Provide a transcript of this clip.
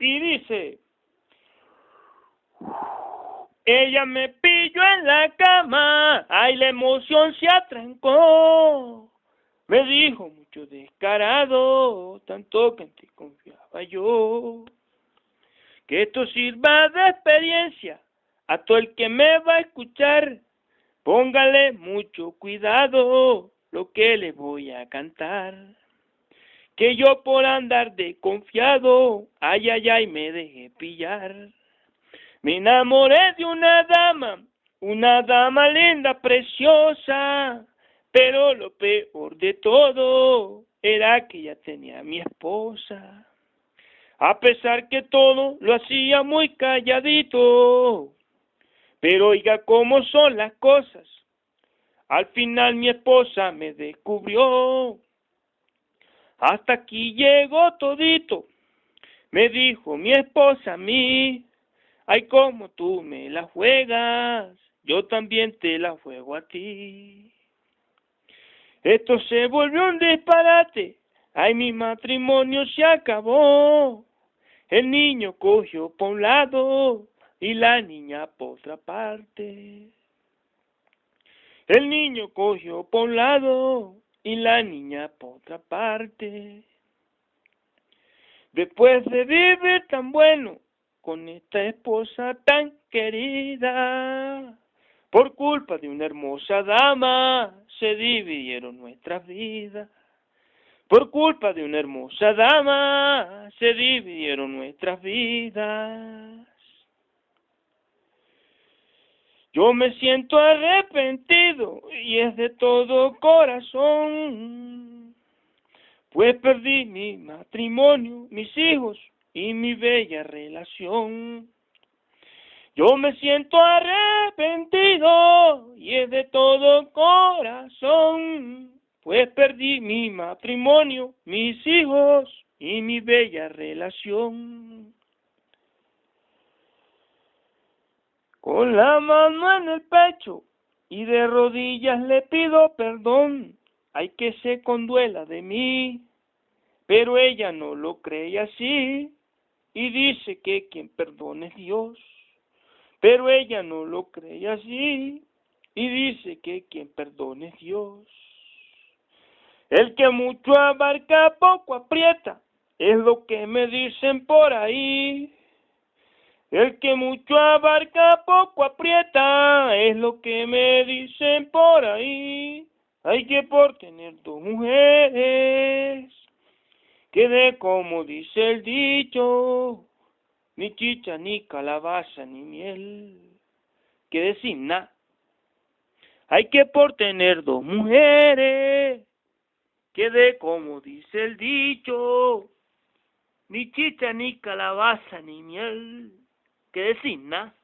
y dice, ella me pilló en la cama, ay la emoción se atrancó. Me dijo mucho descarado, tanto que en ti confiaba yo. Que esto sirva de experiencia a todo el que me va a escuchar. Póngale mucho cuidado lo que le voy a cantar. Que yo por andar de confiado, ay, ay, ay, me dejé pillar. Me enamoré de una dama, una dama linda, preciosa, pero lo peor de todo era que ya tenía a mi esposa. A pesar que todo lo hacía muy calladito, pero oiga cómo son las cosas. Al final mi esposa me descubrió. Hasta aquí llegó todito. Me dijo mi esposa a mí, ay como tú me la juegas, yo también te la juego a ti. Esto se volvió un disparate, ay mi matrimonio se acabó. El niño cogió por un lado y la niña por otra parte. El niño cogió por un lado y la niña por otra parte. Después de vivir tan bueno con esta esposa tan querida, por culpa de una hermosa dama se dividieron nuestras vidas. Por culpa de una hermosa dama se dividieron nuestras vidas. Yo me siento arrepentido y es de todo corazón, pues perdí mi matrimonio, mis hijos y mi bella relación. Yo me siento arrepentido y es de todo corazón, pues perdí mi matrimonio, mis hijos y mi bella relación. Con la mano en el pecho y de rodillas le pido perdón. Hay que se conduela de mí, pero ella no lo cree así y dice que quien perdone es Dios. Pero ella no lo cree así y dice que quien perdone es Dios. El que mucho abarca poco aprieta, es lo que me dicen por ahí. El que mucho abarca poco aprieta, es lo que me dicen por ahí. Hay que por tener dos mujeres, quede como dice el dicho, ni chicha, ni calabaza, ni miel, quede sin nada. Hay que por tener dos mujeres, quede como dice el dicho, ni chicha, ni calabaza, ni miel que designa